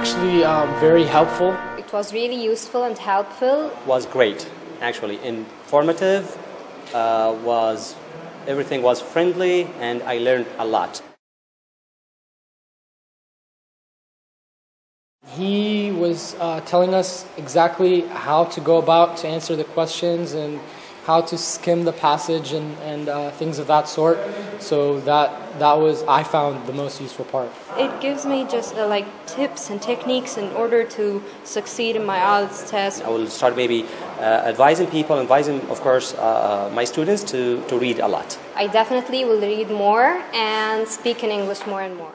actually um, very helpful. It was really useful and helpful. was great, actually. Informative, uh, was everything was friendly, and I learned a lot. He was uh, telling us exactly how to go about to answer the questions and how to skim the passage and, and uh, things of that sort. So that that was I found the most useful part. It gives me just uh, like tips and techniques in order to succeed in my IELTS test. I will start maybe uh, advising people, advising, of course, uh, my students to, to read a lot. I definitely will read more and speak in English more and more.